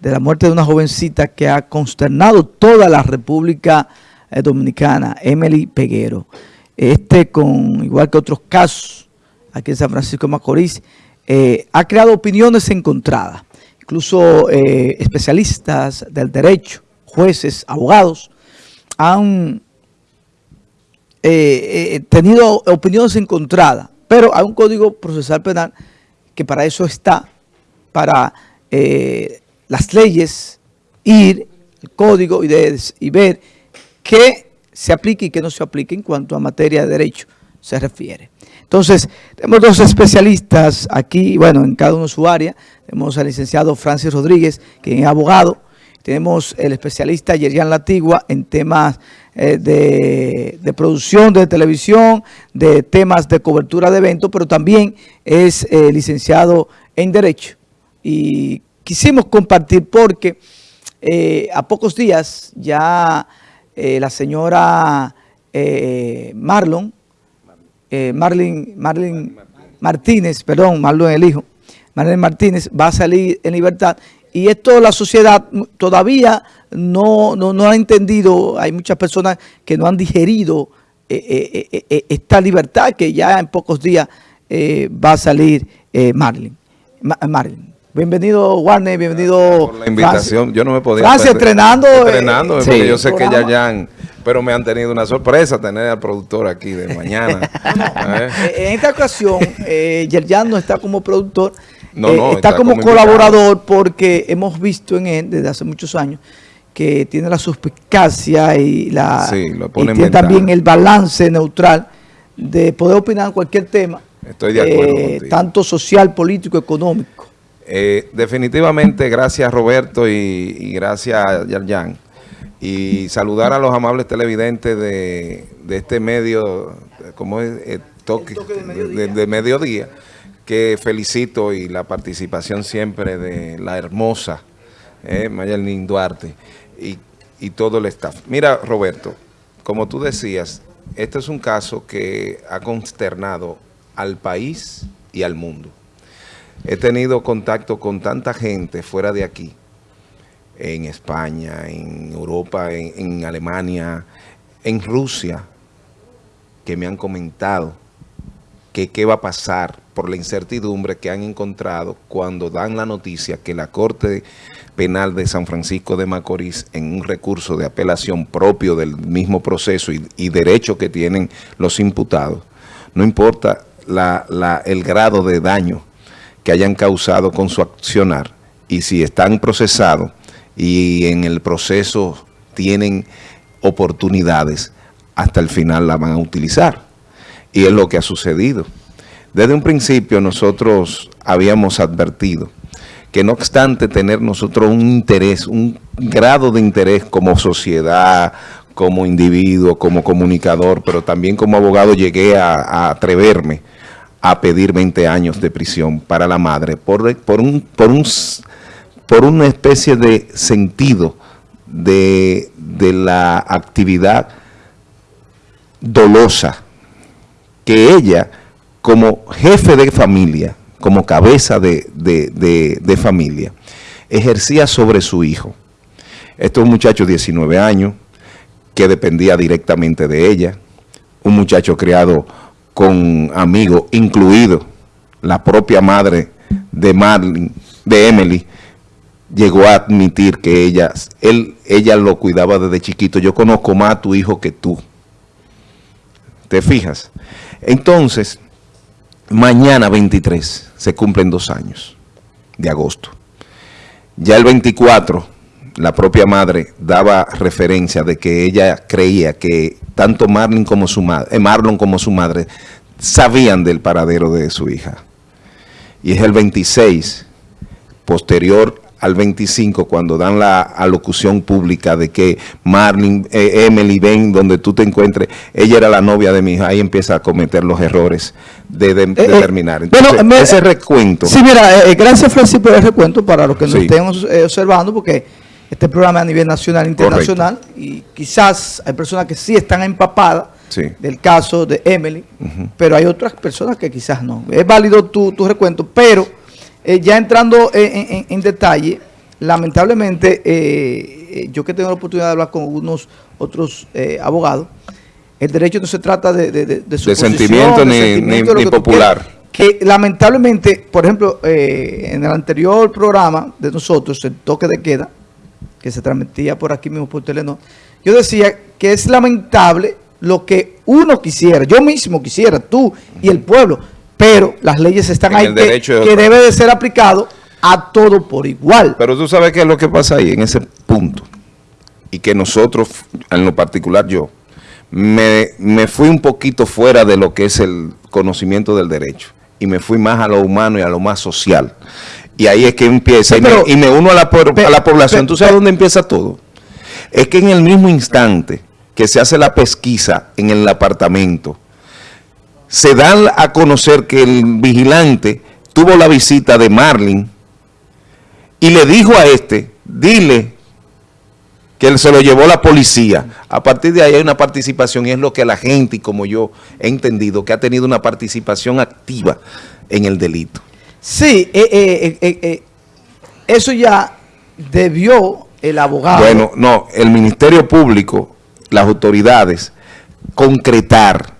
de la muerte de una jovencita que ha consternado toda la República eh, Dominicana, Emily Peguero. Este, con igual que otros casos aquí en San Francisco de Macorís, eh, ha creado opiniones encontradas. Incluso eh, especialistas del derecho, jueces, abogados, han tenido opiniones encontradas. Pero hay un código procesal penal que para eso está, para las leyes, ir, el código y, y ver qué se aplica y qué no se aplica en cuanto a materia de derecho se refiere. Entonces, tenemos dos especialistas aquí, bueno, en cada uno su área. Tenemos al licenciado Francis Rodríguez, quien es abogado. Tenemos el especialista Yerian Latigua en temas eh, de, producción de televisión, de temas de cobertura de eventos, pero también es eh, licenciado en Derecho. Y quisimos compartir porque eh, a pocos días ya eh, la señora eh, Marlon, Marlin, Marlin Martínez, perdón, Marlon el hijo, Marlon Martínez va a salir en libertad y esto la sociedad todavía no, no, ha entendido, hay muchas personas que no han digerido esta libertad que ya en pocos días va a salir Marlin. Marlin. Bienvenido, Warner, bienvenido. Por la invitación, yo no me podía. Francia, entrenando. Entrenando, eh, porque yo sé que ya, pero me han tenido una sorpresa tener al productor aquí de mañana. ¿Eh? En esta ocasión, eh, Yerjan no está como productor, no, no, está, como, colaborador porque hemos visto en él desde hace muchos años que tiene la suspicacia y, la, tiene también el balance neutral de poder opinar en cualquier tema. Estoy de acuerdo Tanto social, político, económico. Eh, definitivamente, gracias Roberto y, gracias Yarjan. Y saludar a los amables televidentes de, este medio, como es eh, toque, de, mediodía. que felicito y la participación siempre de la hermosa eh, Mayelín Duarte y, y todo el staff. Mira, Roberto, como tú decías, este es un caso que ha consternado al país y al mundo. He tenido contacto con tanta gente fuera de aquí, en España, en Europa, en, Alemania, en Rusia, que me han comentado que qué va a pasar por la incertidumbre que han encontrado cuando dan la noticia que la Corte Penal de San Francisco de Macorís, en un recurso de apelación propio del mismo proceso y, derecho que tienen los imputados, no importa el grado de daño que hayan causado con su accionar y si están procesados y en el proceso tienen oportunidades, hasta el final la van a utilizar. Y es lo que ha sucedido. Desde un principio nosotros habíamos advertido que no obstante tener nosotros un interés, un grado de interés como sociedad, como individuo, como comunicador, pero también como abogado llegué a atreverme a pedir 20 años de prisión para la madre por, un, por, un, por una especie de sentido de, la actividad dolosa que ella como jefe de familia, como cabeza de, de, familia, ejercía sobre su hijo. Este es un muchacho de 19 años que dependía directamente de ella, un muchacho criado con amigos, incluido la propia madre de Marlene, de Emily, llegó a admitir que ella, él, ella lo cuidaba desde chiquito. Yo conozco más a tu hijo que tú. ¿Te fijas? Entonces, mañana 23 se cumplen dos años de agosto. Ya el 24, la propia madre daba referencia de que ella creía que tanto Marlon como su madre, eh, Marlon como su madre sabían del paradero de su hija. Y es el 26, posterior al 25, cuando dan la alocución pública de que Marlon, eh, Emily, ven donde tú te encuentres, ella era la novia de mi hija, ahí empieza a cometer los errores de, de, eh, terminar. Entonces, ese recuento. Sí, mira, gracias Francis por el recuento para los que nos estén observando, porque este programa a nivel nacional e internacional y quizás hay personas que sí están empapadas del caso de Emily, pero hay otras personas que quizás no. Es válido tu, tu recuento, pero eh, ya entrando en, detalle, lamentablemente, eh, yo que tengo la oportunidad de hablar con algunos otros eh, abogados, el derecho no se trata de, de, de, de sentimiento ni, popular. Que, lamentablemente, por ejemplo, eh, en el anterior programa de nosotros, el toque de queda, que se transmitía por aquí mismo por Telenor, yo decía que es lamentable lo que uno quisiera, yo mismo quisiera, tú y el pueblo, pero las leyes están ahí que, que debe de ser aplicado a todo por igual. Pero tú sabes qué es lo que pasa ahí, en ese punto, y que nosotros, en lo particular yo, me, me fui un poquito fuera de lo que es el conocimiento del derecho, y me fui más a lo humano y a lo más social. Y ahí es que empieza, y, me, uno a la, a la población. ¿Tú sabes dónde empieza todo? Es que en el mismo instante que se hace la pesquisa en el apartamento, se dan a conocer que el vigilante tuvo la visita de Marlin y le dijo a este, dile que él se lo llevó la policía. A partir de ahí hay una participación y es lo que la gente, y como yo he entendido, que ha tenido una participación activa en el delito. Sí, eh, eh, eh, eso ya debió el abogado. Bueno, no, el Ministerio Público, las autoridades, concretar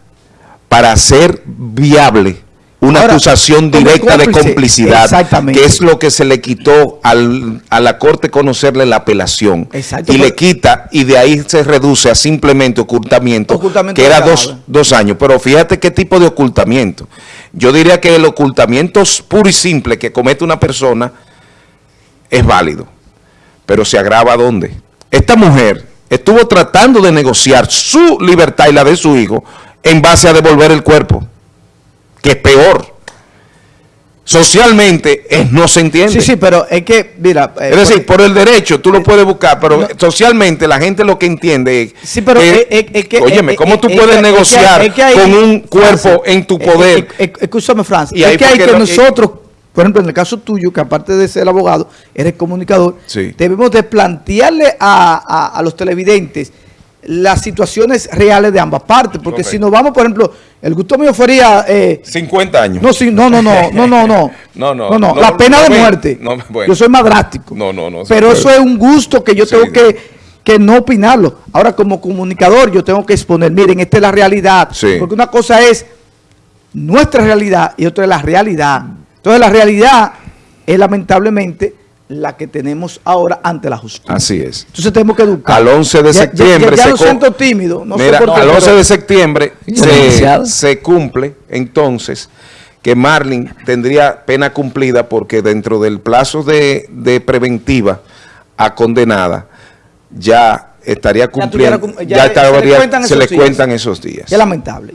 para hacer viable una acusación directa de complicidad, que es lo que se le quitó al, a la Corte conocerle la apelación. y le quita, y de ahí se reduce a simplemente ocultamiento, que era dos, dos, años. Pero fíjate qué tipo de ocultamiento. Yo diría que el ocultamiento puro y simple que comete una persona es válido. Pero se agrava ¿dónde? Esta mujer estuvo tratando de negociar su libertad y la de su hijo en base a devolver el cuerpo que es peor. Socialmente es, no se entiende. Sí, sí, pero es que, mira... Eh, es decir, por, el derecho tú lo puedes buscar, pero socialmente la gente lo que entiende es... Sí, pero es, que... Óyeme, ¿cómo tú puedes negociar con un cuerpo en tu poder? escúchame, Francis. Y es que hay que nosotros, por ejemplo, en el caso tuyo, que aparte de ser abogado, eres comunicador, debemos de plantearle a, a los televidentes las situaciones reales de ambas partes. Porque si nos vamos, por ejemplo, el gusto mío fuera... Eh, 50 años. No, no, no, no, no, no, no. no, no, no, La pena de muerte. Yo soy más drástico. No, no, no. Pero eso es un gusto que yo tengo que, que no opinarlo. Ahora, como comunicador, yo tengo que exponer, miren, esta es la realidad. Porque una cosa es nuestra realidad y otra es la realidad. Entonces, la realidad es lamentablemente la que tenemos ahora ante la justicia. Así es. Entonces tenemos que educar. Al 11 de septiembre... Ya, ya, siento tímido. No sé por qué, al 11 de septiembre se, cumple entonces que Marlin tendría pena cumplida porque dentro del plazo de, de preventiva a condenada ya estaría cumpliendo, ya, estaría, se, le cuentan esos días. Qué lamentable.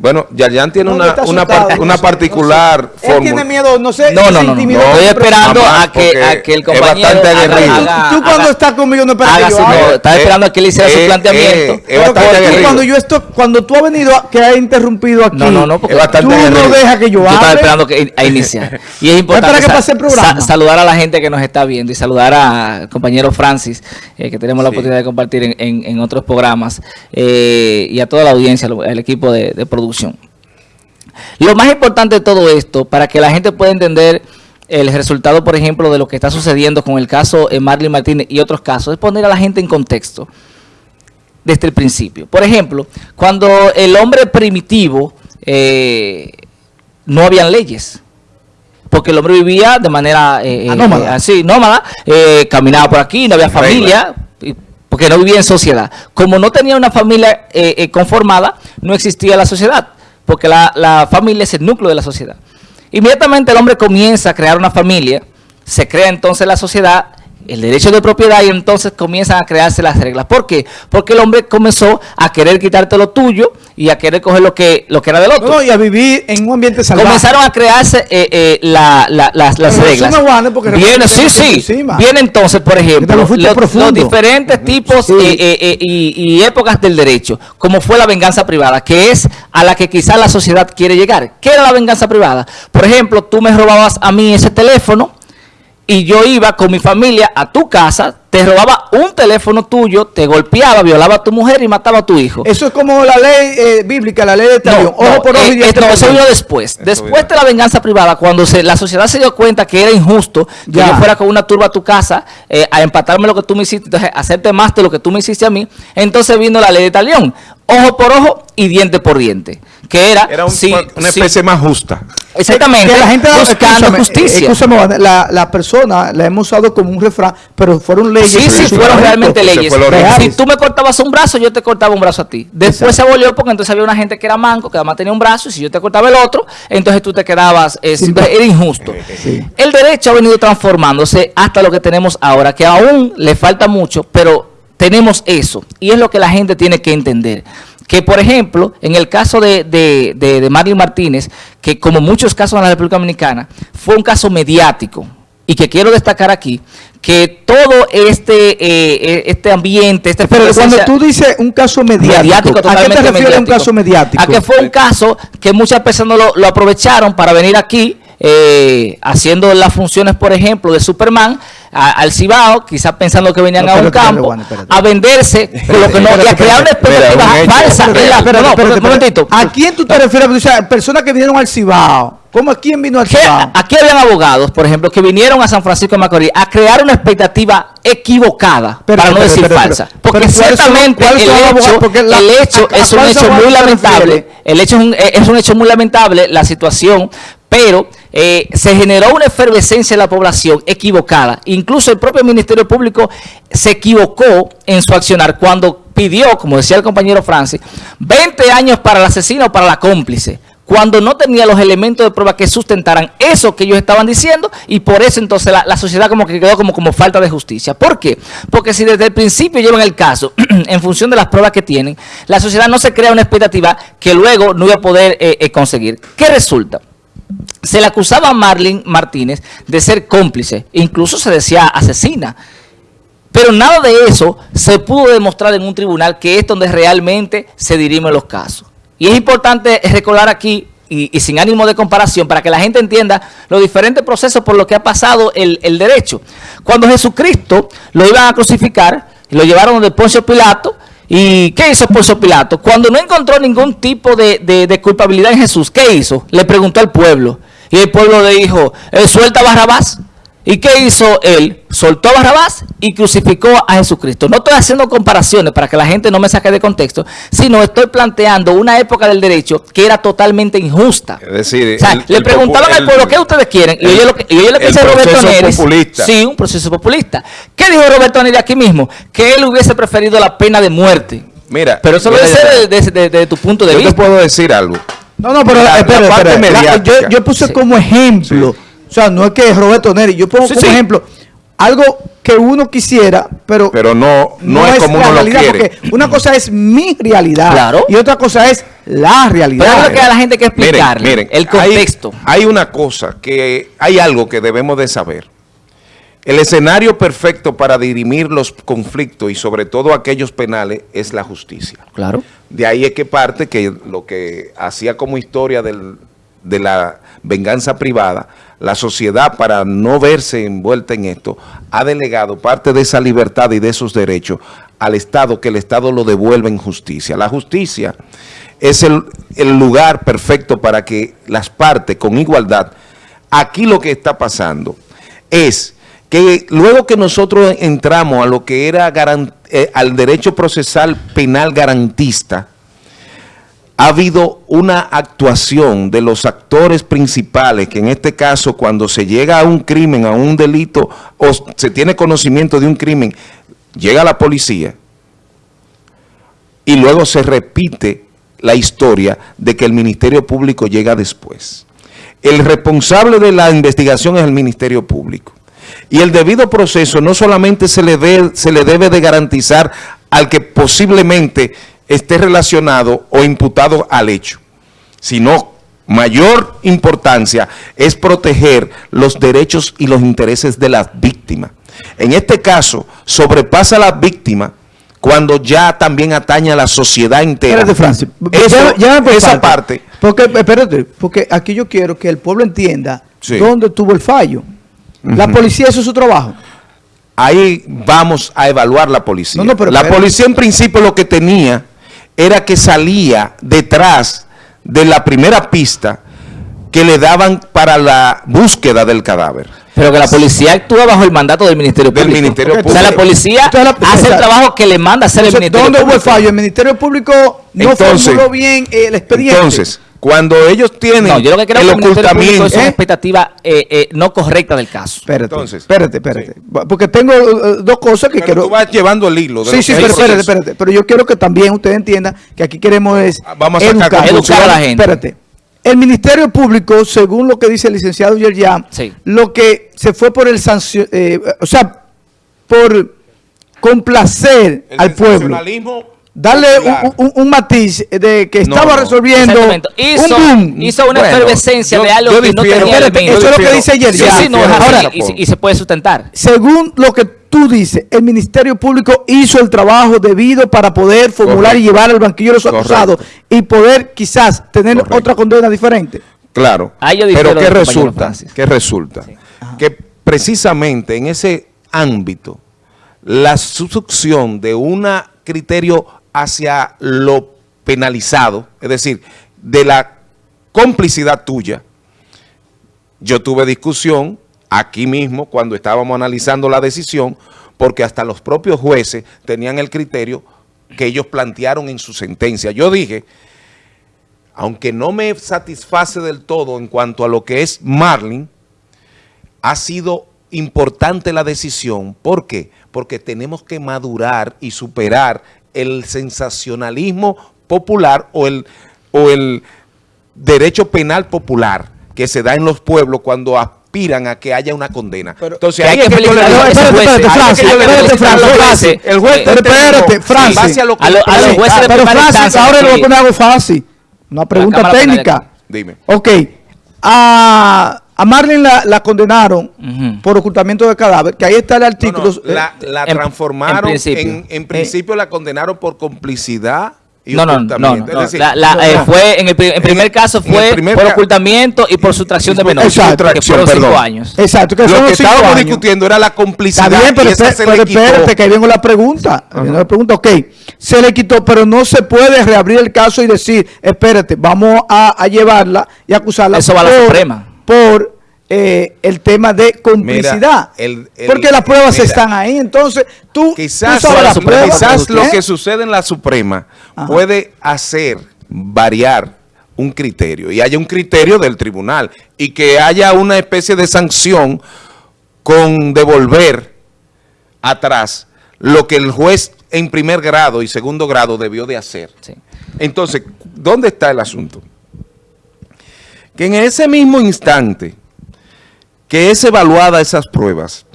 Bueno, Yayan tiene una, una, una, particular no Él tiene miedo, no sé. No, no, no, no, Estoy esperando a, que, a que el compañero... Es bastante aguerrido. tú, cuando estás conmigo no esperas que yo no, Estás esperando a que él hiciera su planteamiento. es bastante aguerrido. Cuando, yo estoy, cuando tú has venido, que has interrumpido aquí, no, no, no, porque tú no dejas que yo hable. Estaba esperando que, a iniciar. Y es importante saludar a la gente que nos está viendo y saludar al compañero Francis, eh, que tenemos la oportunidad de compartir en otros programas, eh, y a toda la audiencia, el equipo de producción lo más importante de todo esto, para que la gente pueda entender el resultado, por ejemplo, de lo que está sucediendo con el caso de Marlene Martínez y otros casos, es poner a la gente en contexto desde el principio. Por ejemplo, cuando el hombre primitivo eh, no habían leyes, porque el hombre vivía de manera eh, eh, nómada. así, nómada, caminaba por aquí, no había familia, porque no vivía en sociedad. Como no tenía una familia eh, eh, conformada, no existía la sociedad, porque la, la familia es el núcleo de la sociedad. Inmediatamente el hombre comienza a crear una familia, se crea entonces la sociedad el derecho de propiedad y entonces comienzan a crearse las reglas. ¿Por qué? Porque el hombre comenzó a querer quitarte lo tuyo y a querer coger lo que, lo que era del otro. y a vivir en un ambiente salvaje. Comenzaron a crearse eh, eh, la, la, las, las reglas. Viene, sí, sí. Viene entonces, por ejemplo, los, diferentes tipos eh, y, y, épocas del derecho, como fue la venganza privada, que es a la que quizás la sociedad quiere llegar. ¿Qué era la venganza privada? Por ejemplo, tú me robabas a mí ese teléfono, y yo iba con mi familia a tu casa, te robaba un teléfono tuyo, te golpeaba, violaba a tu mujer y mataba a tu hijo. Eso es como la ley eh, bíblica, la ley de talión. ojo por ojo y eh, No, eso vino después. después de la venganza privada, cuando se, la sociedad se dio cuenta que era injusto que yo fuera con una turba a tu casa eh, a empatarme lo que tú me hiciste, entonces hacerte más de lo que tú me hiciste a mí, entonces vino la ley de talión. Ojo por ojo y diente por diente que era, era una especie más justa. Exactamente. Que la gente buscando justicia. la, la, persona la hemos usado como un refrán, pero fueron leyes. Sí, sí, fueron realmente leyes. Si tú me cortabas un brazo, yo te cortaba un brazo a ti. Después se volvió porque entonces había una gente que era manco, que además tenía un brazo, y si yo te cortaba el otro, entonces tú te quedabas, eh, era injusto. El derecho ha venido transformándose hasta lo que tenemos ahora, que aún le falta mucho, pero tenemos eso. Y es lo que la gente tiene que entender que por ejemplo, en el caso de, de, de, Marlene Martínez, que como muchos casos en la República Dominicana, fue un caso mediático, y que quiero destacar aquí, que todo este eh, eh, este ambiente, este Pero cuando tú dices un caso mediático, ¿a qué te refieres un caso mediático? A que fue un caso que muchas personas lo, lo aprovecharon para venir aquí eh, haciendo las funciones, por ejemplo, de Superman al Cibao, quizás pensando que venían a un campo, a venderse con lo que no, y a crear una expectativa falsa. un momentito. ¿A quién tú te refieres? O sea, personas que vinieron al Cibao. ¿Cómo a quién vino al Cibao? Aquí habían abogados, por ejemplo, que vinieron a San Francisco de Macorís a crear una expectativa equivocada, para no decir falsa. Porque ciertamente el hecho, el hecho es un hecho muy lamentable. El hecho es un hecho muy lamentable, la situación, pero eh, se generó una efervescencia en la población equivocada. Incluso el propio Ministerio Público se equivocó en su accionar cuando pidió, como decía el compañero Francis, 20 años para el asesino o para la cómplice cuando no tenía los elementos de prueba que sustentaran eso que ellos estaban diciendo y por eso entonces la, sociedad como que quedó como, falta de justicia. ¿Por qué? Porque si desde el principio llevan el caso en función de las pruebas que tienen, la sociedad no se crea una expectativa que luego no iba a poder eh, eh, conseguir. ¿Qué resulta? Se le acusaba a Marlene Martínez de ser cómplice, incluso se decía asesina. Pero nada de eso se pudo demostrar en un tribunal que es donde realmente se dirimen los casos. Y es importante recordar aquí, y, sin ánimo de comparación, para que la gente entienda los diferentes procesos por los que ha pasado el, el derecho. Cuando Jesucristo lo iban a crucificar, lo llevaron de Poncio Pilato, ¿Y qué hizo Poncio Pilato? Cuando no encontró ningún tipo de, de, culpabilidad en Jesús, ¿qué hizo? Le preguntó al pueblo. Y el pueblo le dijo, eh, suelta Barrabás. ¿Y qué hizo él? Soltó a Barrabás y crucificó a Jesucristo. No estoy haciendo comparaciones para que la gente no me saque de contexto, sino estoy planteando una época del derecho que era totalmente injusta. Es decir, le preguntaban al pueblo, ¿qué ustedes quieren? Y yo, le pensé a Roberto Neris. Populista. Sí, un proceso populista. ¿Qué dijo Roberto Neris aquí mismo? Que él hubiese preferido la pena de muerte. Mira, pero eso debe ser desde tu punto de vista. Yo te puedo decir algo. No, no, pero espera, yo, yo, puse como ejemplo. O sea, no es que Roberto Neri, yo pongo como ejemplo algo que uno quisiera, pero, pero no, no, es, como uno lo quiere. Porque una cosa es mi realidad y otra cosa es la realidad. Pero es lo que a la gente hay que explicarle, miren, el contexto. Hay, una cosa, que hay algo que debemos de saber. El escenario perfecto para dirimir los conflictos y sobre todo aquellos penales es la justicia. Claro. De ahí es que parte que lo que hacía como historia del, de la venganza privada, la sociedad para no verse envuelta en esto, ha delegado parte de esa libertad y de esos derechos al Estado, que el Estado lo devuelva en justicia. La justicia es el, lugar perfecto para que las partes con igualdad, aquí lo que está pasando es que luego que nosotros entramos a lo que era eh, al derecho procesal penal garantista, ha habido una actuación de los actores principales, que en este caso cuando se llega a un crimen, a un delito, o se tiene conocimiento de un crimen, llega la policía y luego se repite la historia de que el Ministerio Público llega después. El responsable de la investigación es el Ministerio Público. Y el debido proceso no solamente se le, debe de garantizar al que posiblemente esté relacionado o imputado al hecho, sino mayor importancia es proteger los derechos y los intereses de las víctimas. En este caso, sobrepasa a la víctima cuando ya también atañe a la sociedad entera. Espérate, Francis. ya, esa parte. Porque, espérate, porque aquí yo quiero que el pueblo entienda dónde tuvo el fallo. ¿La policía hizo su trabajo? Ahí vamos a evaluar la policía. la policía en principio lo que tenía era que salía detrás de la primera pista que le daban para la búsqueda del cadáver. Pero que la policía actúa bajo el mandato del Ministerio Público. Del Ministerio Público. O sea, la policía hace el trabajo que le manda hacer el Ministerio Público. ¿Dónde hubo el fallo? El Ministerio Público no formuló bien el expediente. Entonces, cuando ellos tienen no, yo lo que creo el que ocultamiento... es una ¿Eh? expectativa eh, eh, no correcta del caso. Espérate, Entonces, espérate, espérate. Porque tengo uh, dos cosas que quiero... tú vas llevando el hilo. De sí, sí, pero espérate, espérate. Pero yo quiero que también ustedes entiendan que aquí queremos es ah, Vamos a educar, educar a la gente. Espérate. El Ministerio Público, según lo que dice el licenciado Yerjan, lo que se fue por el sanción, eh, o sea, por complacer al pueblo. Darle un, matiz de que estaba resolviendo hizo, un boom. Hizo una efervescencia de algo que no tenía Eso es lo que dice Yerjan. Ahora, y, se puede sustentar. Según lo que tú dices, el Ministerio Público hizo el trabajo debido para poder formular y llevar al banquillo de los acusados y poder quizás tener otra condena diferente. Claro, pero ¿qué resulta? ¿Qué resulta? Que precisamente en ese ámbito, la succión de un criterio hacia lo penalizado, es decir, de la complicidad tuya, yo tuve discusión aquí mismo cuando estábamos analizando la decisión, porque hasta los propios jueces tenían el criterio que ellos plantearon en su sentencia. Yo dije, aunque no me satisface del todo en cuanto a lo que es Marlin, ha sido importante la decisión. ¿Por qué? Porque tenemos que madurar y superar el sensacionalismo popular o el, o el derecho penal popular que se da en los pueblos cuando aspiran a que haya una condena. Entonces hay que felicitar a Francis. El juez, espérate, Francis. A los jueces de primera instancia. Ahora poner algo fácil. Una pregunta técnica. Dime. Ok. A, a Marlene la, la condenaron por ocultamiento de cadáver, que ahí está el artículo. la, la transformaron, en, en principio la condenaron por complicidad no, no, no, no, eh, fue en el, primer caso fue por ocultamiento y por sustracción de menores. Exacto, que fueron cinco años. Exacto, que lo que estábamos discutiendo era la complicidad. Está bien, pero, espérate, que ahí vengo la pregunta. La pregunta, ok, se le quitó, pero no se puede reabrir el caso y decir, espérate, vamos a, llevarla y acusarla. Eso va a la Suprema. Por eh, el tema de complicidad. porque las pruebas están ahí. Entonces, tú, quizás, lo que sucede en la Suprema puede hacer variar un criterio y haya un criterio del tribunal y que haya una especie de sanción con devolver atrás lo que el juez en primer grado y segundo grado debió de hacer. Entonces, ¿dónde está el asunto? Que en ese mismo instante que es evaluada esas pruebas,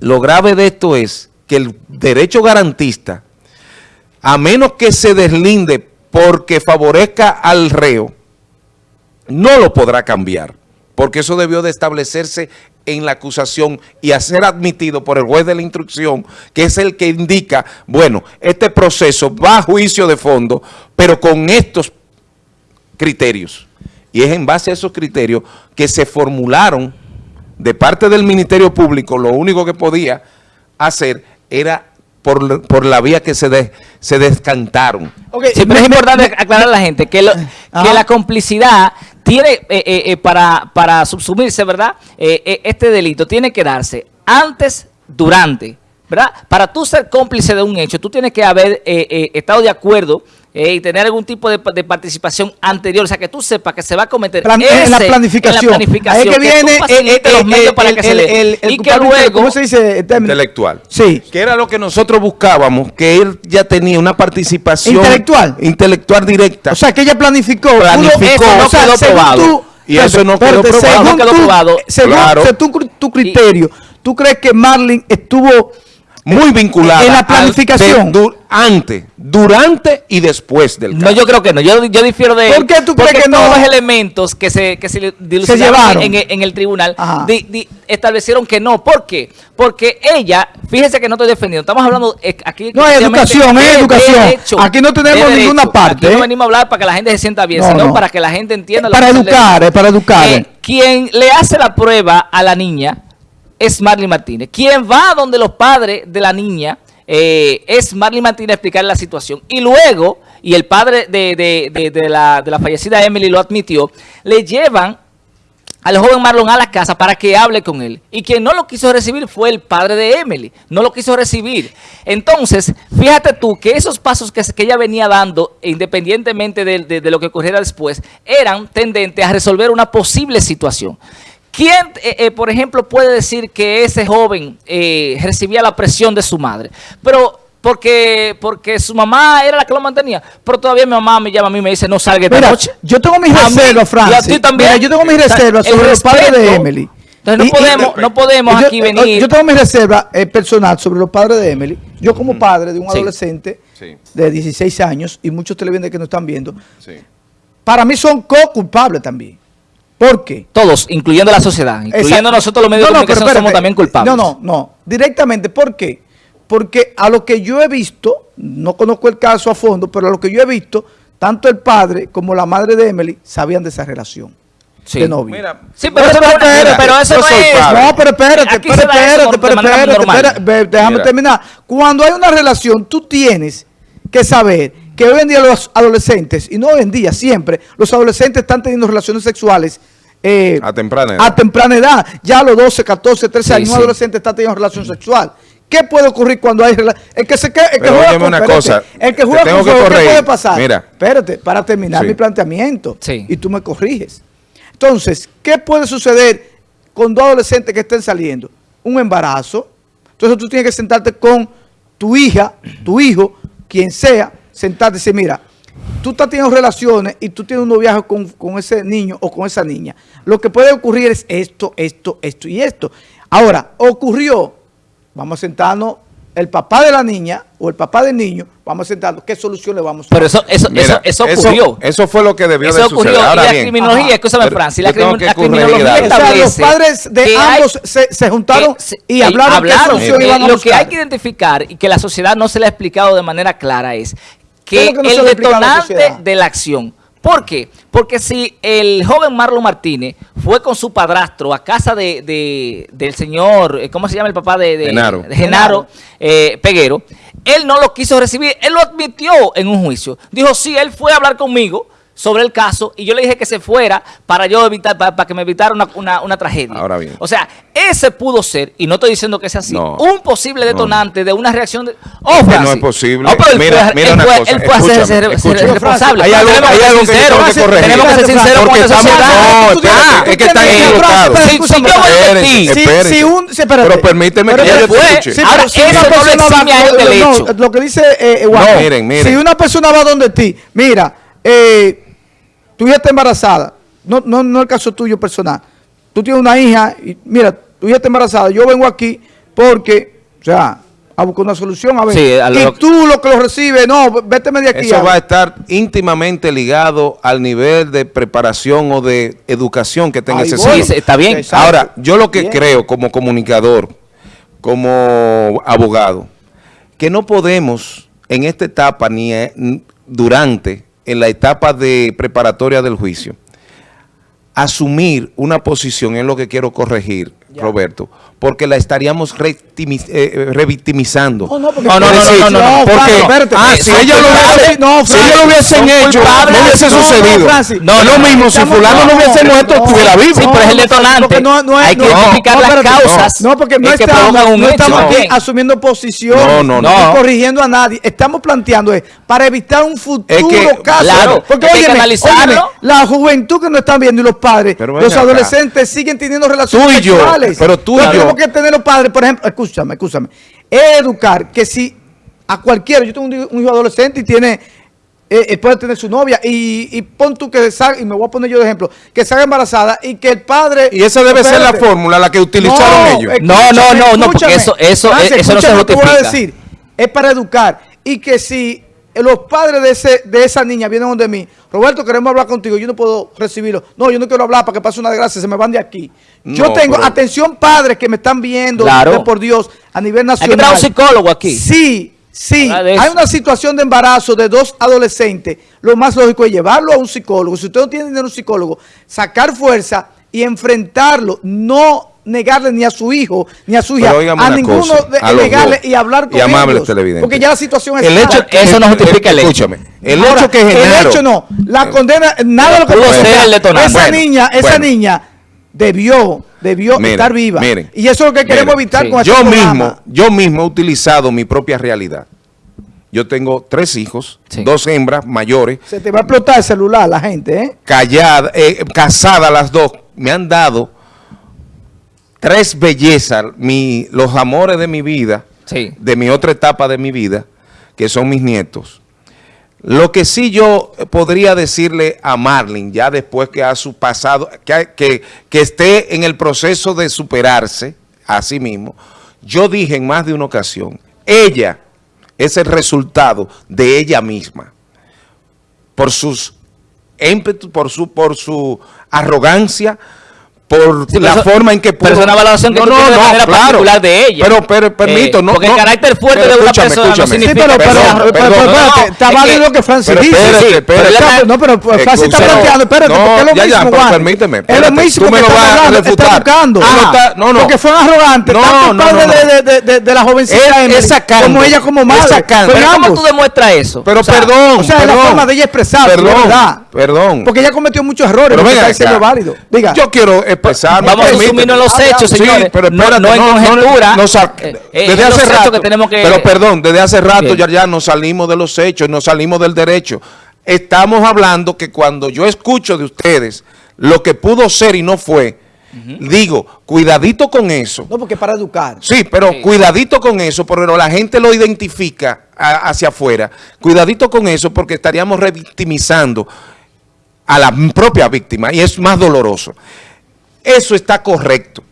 lo grave de esto es que el derecho garantista, a menos que se deslinde porque favorezca al reo, no lo podrá cambiar, porque eso debió de establecerse en la acusación y a ser admitido por el juez de la instrucción, que es el que indica, bueno, este proceso va a juicio de fondo, pero con estos criterios. Y es en base a esos criterios que se formularon de parte del Ministerio Público, lo único que podía hacer era por, por la vía que se, se descantaron. Siempre es importante aclarar a la gente que, que la complicidad tiene, eh, eh, eh, para, para subsumirse, ¿verdad? este delito tiene que darse antes, durante, ¿verdad? Para tú ser cómplice de un hecho, tú tienes que haber estado de acuerdo eh, y tener algún tipo de, participación anterior, o sea, que tú sepas que se va a cometer en la planificación. En Ahí que, viene los medios para que se le, y que luego... ¿Cómo se dice? Intelectual. Sí. Que era lo que nosotros buscábamos, que él ya tenía una participación... Intelectual. Intelectual directa. O sea, que ella planificó. Planificó. Eso no quedó probado. y eso no quedó probado. no quedó probado. Según, tu, criterio, ¿tú crees que Marlin estuvo muy vinculada en la planificación antes, durante y después del caso. No, yo creo que no. Yo, yo difiero de ¿Por qué tú crees que todos los elementos que se, que se, se llevaron en, en, el tribunal establecieron que no. ¿Por qué? Porque ella, fíjese que no estoy defendiendo, estamos hablando eh, aquí... No, es educación, es educación. aquí no tenemos ninguna parte. Aquí no ¿eh? venimos a hablar para que la gente se sienta bien, sino para que la gente entienda... para educar, es para educar. quien le hace la prueba a la niña es Marley Martínez. Quien va donde los padres de la niña eh, es Marley Martínez a explicar la situación. Y luego, y el padre de, la, de la fallecida Emily lo admitió, le llevan al joven Marlon a la casa para que hable con él. Y quien no lo quiso recibir fue el padre de Emily. No lo quiso recibir. Entonces, fíjate tú que esos pasos que, que ella venía dando, independientemente de, lo que ocurriera después, eran tendentes a resolver una posible situación. ¿Quién, eh, eh, por ejemplo, puede decir que ese joven eh, recibía la presión de su madre? Pero porque porque su mamá era la que lo mantenía. Pero todavía mi mamá me llama a mí y me dice, no salga esta noche. Yo tengo mis reservas, Francis. Y a ti también. yo tengo mis reservas sobre los padres de Emily. Entonces no podemos, no podemos aquí venir. Yo tengo mis reservas eh, personal sobre los padres de Emily. Yo como padre de un adolescente de 16 años y muchos televidentes que nos están viendo, para mí son co-culpables también. ¿Por qué? Todos, incluyendo la sociedad, incluyendo nosotros los medios de comunicación, somos también culpables. No, no, no. Directamente, ¿por qué? porque a lo que yo he visto, no conozco el caso a fondo, pero a lo que yo he visto, tanto el padre como la madre de Emily sabían de esa relación. Sí. De novio. sí, pero, eso, no, pero eso no es. No, pero espérate, espérate, espérate, espérate, déjame terminar. Cuando hay una relación, tú tienes que saber que hoy en día los adolescentes, y no hoy en día, siempre, los adolescentes están teniendo relaciones sexuales eh, a temprana edad. A temprana edad. Ya a los 12, 14, 13 años, un adolescente está teniendo relación sexual. ¿Qué puede ocurrir cuando hay el que se el que juega con, una cosa, el que juega con ¿qué puede pasar? Mira, espérate, para terminar mi planteamiento y tú me corriges. Entonces, ¿qué puede suceder con dos adolescentes que estén saliendo? Un embarazo. Entonces tú tienes que sentarte con tu hija, tu hijo, quien sea, sentarte y decir, mira, tú estás teniendo relaciones y tú tienes un noviaje con, con ese niño o con esa niña. Lo que puede ocurrir es esto, esto, esto y esto. Ahora, ocurrió Vamos a sentarnos, el papá de la niña o el papá del niño, vamos a sentarnos, ¿qué solución le vamos a dar? Pero eso, eso, eso, eso, ocurrió. Eso, fue lo que debió de suceder. y la criminología, escúchame Francia, la, criminología o sea, los padres de ambos se, se, juntaron y hablaron, hablaron qué solución iban a Lo que hay que identificar y que la sociedad no se le ha explicado de manera clara es que, el detonante de la acción ¿Por qué? Porque si el joven Marlon Martínez fue con su padrastro a casa de, del señor, eh, ¿cómo se llama el papá de, Genaro, Genaro eh, Peguero? Él no lo quiso recibir, él lo admitió en un juicio. Dijo, sí, él fue a hablar conmigo, sobre el caso y yo le dije que se fuera para yo evitar, para, que me evitara una, una, tragedia. Ahora bien. O sea, ese pudo ser, y no estoy diciendo que sea así, un posible detonante de una reacción de... Oh, no es posible. mira, mira una cosa. Él puede ser, ser, responsable. Hay algo, hay algo que corregir. Tenemos que ser sinceros con sociedad. No, es que están equivocados. Si yo voy a Pero permíteme que yo te escuche. Ahora, eso no le exime a él del hecho. Lo que dice Juan, si una persona va donde ti, mira, eh tu hija está embarazada, no, no, no el caso tuyo personal, tú tienes una hija y mira, tu hija está embarazada, yo vengo aquí porque, o sea, a buscar una solución, a ver, y tú lo que lo recibes, no, vete de aquí. Eso va a estar íntimamente ligado al nivel de preparación o de educación que tenga ese Sí, está bien. Ahora, yo lo que creo como comunicador, como abogado, que no podemos en esta etapa ni durante en la etapa de preparatoria del juicio, asumir una posición es lo que quiero corregir, Roberto, porque la estaríamos eh, revictimizando. no, no, no, no, no, porque, ah, si ellos lo, hubiesen hecho, no hubiese sucedido. No, lo mismo, si fulano no hubiese muerto, estuviera vivo. Sí, pero es el detonante. Hay que identificar las causas No, porque no estamos aquí asumiendo posición, no corrigiendo a nadie. Estamos planteando es para evitar un futuro caso. Porque, oye, la juventud que no están viendo y los padres, los adolescentes siguen teniendo relaciones sexuales pero tú y yo. Tenemos que tener los padres, por ejemplo, escúchame, escúchame. Educar que si a cualquiera, yo tengo un, hijo adolescente y tiene, eh, eh, puede tener su novia y, y, pon tú que salga, y me voy a poner yo de ejemplo, que salga embarazada y que el padre... Y esa debe ser la fórmula, la que utilizaron ellos. No, no, no, no, porque eso, eso, eso no se justifica. Voy a decir, es para educar y que si los padres de, ese, de esa niña vienen donde mí, Roberto, queremos hablar contigo, yo no puedo recibirlo. No, yo no quiero hablar para que pase una desgracia, se me van de aquí. yo tengo, atención padres que me están viendo, por Dios, a nivel nacional. Hay que un psicólogo aquí. Sí, sí, hay una situación de embarazo de dos adolescentes, lo más lógico es llevarlo a un psicólogo. Si usted no tiene dinero un psicólogo, sacar fuerza y enfrentarlo, no negarle ni a su hijo, ni a su hija, a ninguno de, negarle y hablar con ellos. Porque ya la situación es el hecho, Eso no justifica el, hecho. Escúchame. El hecho que El hecho no. La condena, nada de lo que ser Esa niña, esa niña debió, debió estar viva. y eso es lo que queremos evitar con este yo mismo, yo mismo he utilizado mi propia realidad. Yo tengo tres hijos, dos hembras mayores. Se te va a explotar el celular la gente, ¿eh? Callada, eh, casadas las dos. Me han dado tres bellezas, mi, los amores de mi vida, de mi otra etapa de mi vida, que son mis nietos. Lo que sí yo podría decirle a Marlene, ya después que ha su pasado, que, que, que esté en el proceso de superarse a sí mismo, yo dije en más de una ocasión, ella es el resultado de ella misma, por sus ímpetus, por su, por su arrogancia, por la forma en que pudo... Pero es una valoración que no, tú no, de manera claro, particular de ella. Pero, pero permito, eh, no... Porque el carácter fuerte de una persona no significa... Sí, pero, pero, pero, espérate, está válido lo que Francis dice. Sí, pero, no, pero Francis está planteando, espérate, porque es lo mismo, Juan. permíteme. Es lo mismo tú me lo vas a refutar. No, no. Porque fue arrogante, tanto padre de la jovencita esa como ella como madre. Pero ¿cómo tú demuestras eso? Pero perdón, O sea, la forma de ella expresar, perdón, perdón. Porque ella cometió muchos errores, pero está diciendo válido. Diga. Yo quiero expresar Vamos a resumirnos los hechos, señores. pero no, no, en conjetura. Eh, eh, desde hace rato. Que tenemos que, pero perdón, desde hace rato ya, ya nos salimos de los hechos, nos salimos del derecho. Estamos hablando que cuando yo escucho de ustedes lo que pudo ser y no fue, Digo, cuidadito con eso. No, porque para educar. Sí, pero cuidadito con eso, porque la gente lo identifica hacia afuera. Cuidadito con eso, porque estaríamos revictimizando a la propia víctima y es más doloroso. Eso está correcto.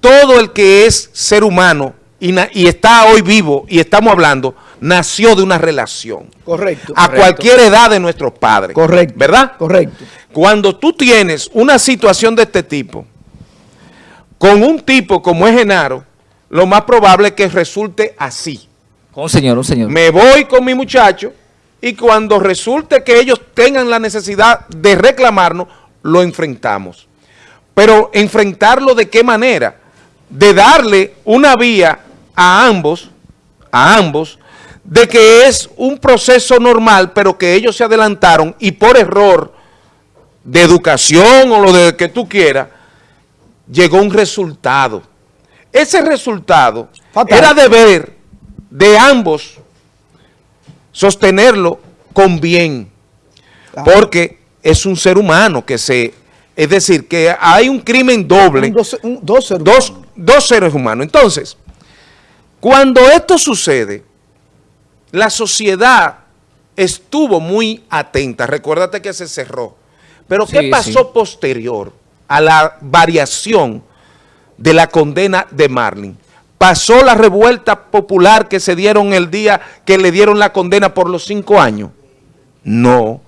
Todo el que es ser humano y, está hoy vivo y estamos hablando, nació de una relación. Correcto. A cualquier edad de nuestros padres. Correcto. ¿Verdad? Correcto. Cuando tú tienes una situación de este tipo, con un tipo como es Genaro, lo más probable es que resulte así. Un señor, un señor. Me voy con mi muchacho y cuando resulte que ellos tengan la necesidad de reclamarnos, lo enfrentamos. Pero enfrentarlo de qué manera? De darle una vía a ambos, a ambos, de que es un proceso normal, pero que ellos se adelantaron y por error de educación o lo de que tú quieras, llegó un resultado. Ese resultado era deber de ambos sostenerlo con bien, porque es un ser humano que se es decir, que hay un crimen doble. dos, seres dos, dos seres humanos. Entonces, cuando esto sucede, la sociedad estuvo muy atenta. Recuérdate que se cerró. Pero ¿qué pasó posterior a la variación de la condena de Marlin? ¿Pasó la revuelta popular que se dieron el día que le dieron la condena por los cinco años? No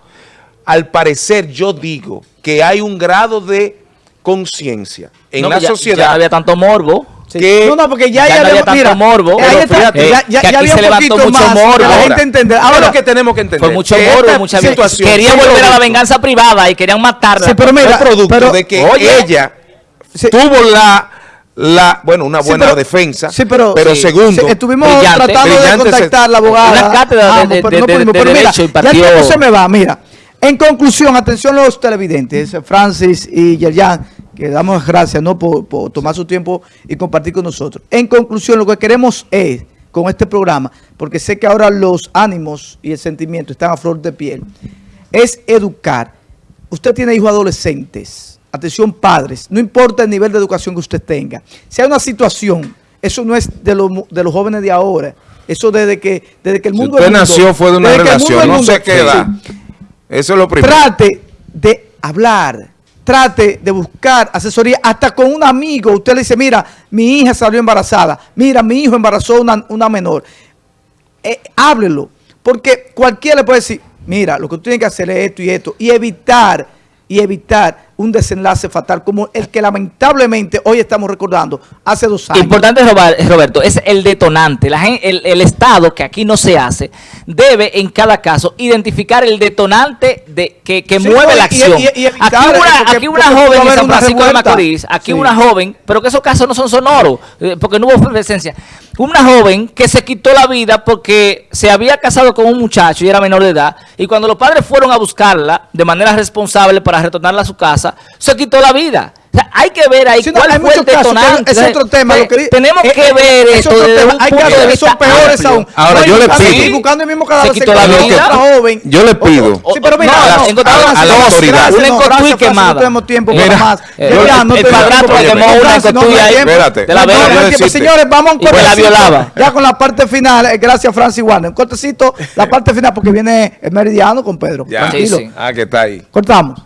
al parecer yo digo que hay un grado de conciencia en la sociedad. Ya no había tanto morbo. Que no, no, porque ya, ya, no había tanto morbo. ya, ya, ya había se levantó mucho más morbo. La gente entender. Ahora lo que tenemos que entender. Fue mucho morbo, mucha situación. Querían volver a la venganza privada y querían matarla. Sí, pero mira, producto de que ella tuvo la la bueno una buena defensa sí, pero, pero segundo estuvimos tratando de contactar a la abogada una cátedra de, de, de, derecho y partido ya se me va mira en conclusión, atención los televidentes, Francis y Yerjan, que damos gracias ¿no? Por, tomar su tiempo y compartir con nosotros. En conclusión, lo que queremos es, con este programa, porque sé que ahora los ánimos y el sentimiento están a flor de piel, es educar. Usted tiene hijos adolescentes, atención padres, no importa el nivel de educación que usted tenga. Si hay una situación, eso no es de, de los jóvenes de ahora, eso desde que, desde que el mundo... usted nació fue de una relación, no se queda. Eso es lo primero. Trate de hablar, trate de buscar asesoría, hasta con un amigo. Usted le dice, mira, mi hija salió embarazada, mira, mi hijo embarazó una, una menor. Eh, háblelo, porque cualquiera le puede decir, mira, lo que tú tienes que hacer es esto y esto, y evitar, y evitar un desenlace fatal como el que lamentablemente hoy estamos recordando hace dos años. Importante, Roberto, es el detonante. La el, Estado, que aquí no se hace, debe en cada caso identificar el detonante de que, mueve la acción. aquí una, joven en San Francisco de Macorís, aquí una joven, pero que esos casos no son sonoros, eh, porque no hubo presencia. Una joven que se quitó la vida porque se había casado con un muchacho y era menor de edad, y cuando los padres fueron a buscarla de manera responsable para retornarla a su casa, se quitó la vida hay que ver ahí cuál fue el detonante. es otro tema. Lo que, tenemos eh, que ver es hay que son peores aún. Ahora, yo le pido. buscando el mismo cadáver, se quitó la vida. Joven. Yo le pido. Sí, pero mira, a la autoridad. Una encotuí quemada. No tenemos tiempo para más. El padrastro quemó una encotuí ahí. Espérate. Señores, vamos a un cortecito. Ya con la parte final. Eh, gracias, Francis Warner. Un cortecito, la parte final, porque viene el meridiano con Pedro. Ah, que está ahí. Cortamos.